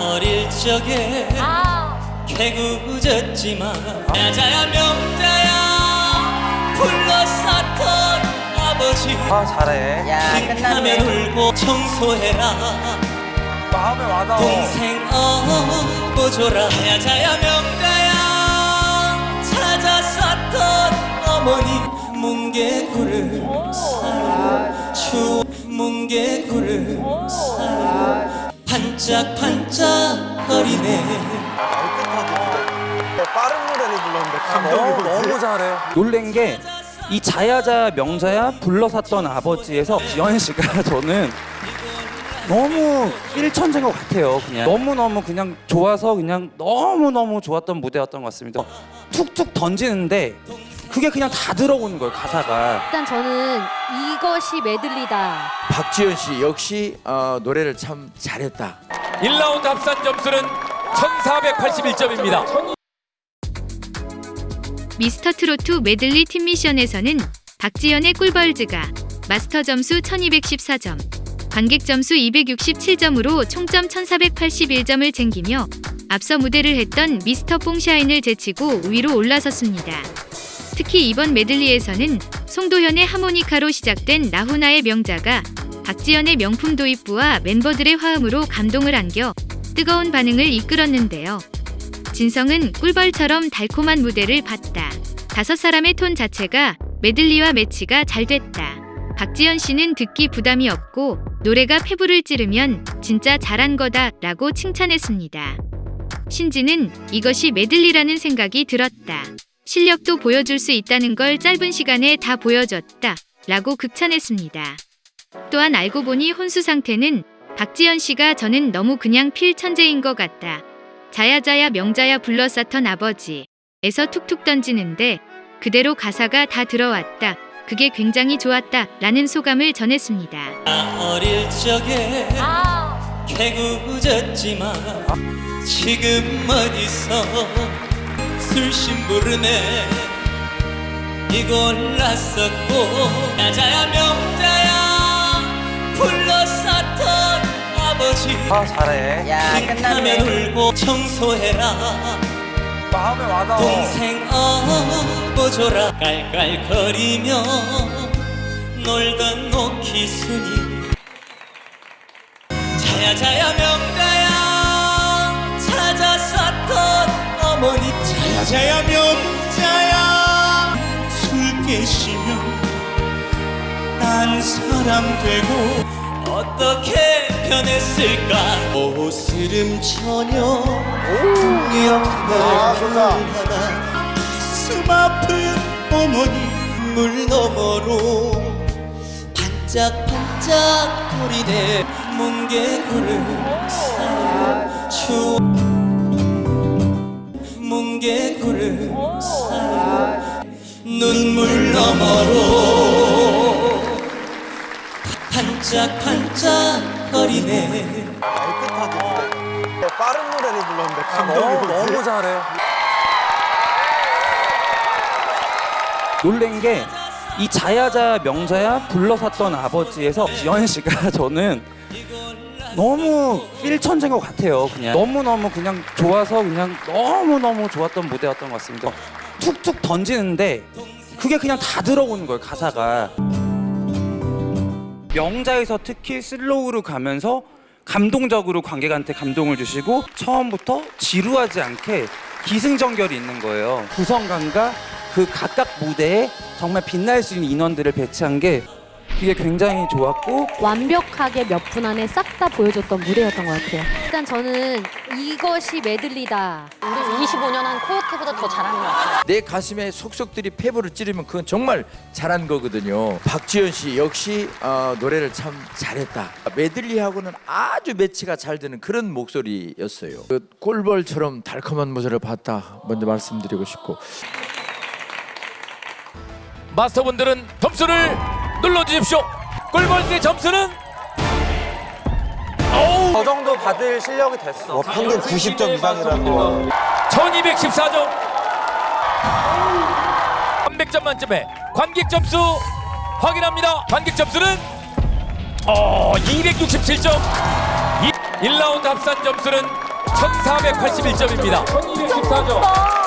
어릴 적에 개구졌지만 여자야 명자야 불러쌌던 아버지 아 잘해. 야 끝났네. 울고 청소해라. 마음에 와닿아. 동생 업어줘라. 여자야 명자야 찾아 쌌던 어머니 뭉게구를 사요. 추 뭉게구를 사요 반짝반짝거리네. 빠른 노래를 불렀는데 감동이 너무, 너무 잘해 놀란 게 이 자야자 명자야 불러 샀던 아버지에서 지현 씨가 저는 너무 일천재인 것 같아요 그냥. 너무너무 그냥 좋아서 그냥 너무너무 좋았던 무대였던 것 같습니다. 툭툭 던지는데 그게 그냥 다 들어오는 거예요 가사가 일단 저는 이것이 메들리다. 박지현 씨 역시 어, 노래를 참 잘했다. 1라운드 합산 점수는 1481점입니다. 미스터 트로트 메들리 팀 미션에서는 박지연의 꿀벌즈가 마스터 점수 1214점, 관객 점수 267점으로 총점 1481점을 챙기며 앞서 무대를 했던 미스터 뽕샤인을 제치고 위로 올라섰습니다. 특히 이번 메들리에서는 송도현의 하모니카로 시작된 나훈아의 명자가 박지연의 명품 도입부와 멤버들의 화음으로 감동을 안겨 뜨거운 반응을 이끌었는데요. 진성은 꿀벌처럼 달콤한 무대를 봤다. 다섯 사람의 톤 자체가 메들리와 매치가 잘 됐다. 박지연 씨는 듣기 부담이 없고 노래가 폐부를 찌르면 진짜 잘한 거다 라고 칭찬했습니다. 신지는 이것이 메들리라는 생각이 들었다. 실력도 보여줄 수 있다는 걸 짧은 시간에 다 보여줬다 라고 극찬했습니다. 또한 알고 보니 혼수 상태는 박지연 씨가 저는 너무 그냥 필 천재인 것 같다. 자야자야 명자야 불러쌌던 아버지 에서 툭툭 던지는데 그대로 가사가 다 들어왔다. 그게 굉장히 좋았다. 라는 소감을 전했습니다. 어릴 적에 개구졌지만 지금 어디서 술심부르네 이골 났었고 여자야 명자야 불러쌌던 아버지. 아 잘해. 야 끝났네. 울고 청소해라. 마음에 와닿아. 동생 업어줘라. 깔깔거리며 놀던 노키순이. 자야자야 명 술 깨시면 딴 사람 되고 어떻게 변했을까? 오스름 처녀 아, 좋다. 하나 가슴 아픈 어머니 물 너머로 반짝반짝 거리네 뭉게구를 사요. 추 뭉게구를 사요 눈물 너머로 반짝반짝 거리네. 빠른 노래를 불렀는데 감동이 너무, 너무 잘해 놀란 게 이 자야자 명자야 불러 샀던 아버지에서 지현 씨가 저는 너무 필천재인 것 같아요 그냥. 너무너무 그냥 좋아서 그냥 너무너무 좋았던 무대였던 것 같습니다 툭툭 던지는데 그게 그냥 다 들어오는 거예요 가사가 명자에서 특히 슬로우로 가면서 감동적으로 관객한테 감동을 주시고 처음부터 지루하지 않게 기승전결이 있는 거예요. 구성감과 그 각각 무대에 정말 빛날 수 있는 인원들을 배치한 게 그게 굉장히 좋았고 완벽하게 몇 분 안에 싹 다 보여줬던 무대였던 것 같아요. 일단 저는 이것이 메들리다. 우리 25년 한 코요태보다 더 잘하는 것 같아요. 내 가슴에 속속들이 폐부를 찌르면 그건 정말 잘한 거거든요. 박지현 씨 역시 어, 노래를 참 잘했다. 메들리하고는 아주 매치가 잘 되는 그런 목소리였어요. 그 꼴벌처럼 달콤한 모습을 봤다. 먼저 말씀드리고 싶고 마스터분들은 점수를 눌러주십시오. 꿀벌의 점수는 어우 저 정도 받을 실력이 됐어. 뭐 평균 90점 이상이라는 거 1214점 300점 만점에 관객 점수 확인합니다 관객 점수는 어 267점 1라운드 합산 점수는 1481점입니다. 1214점.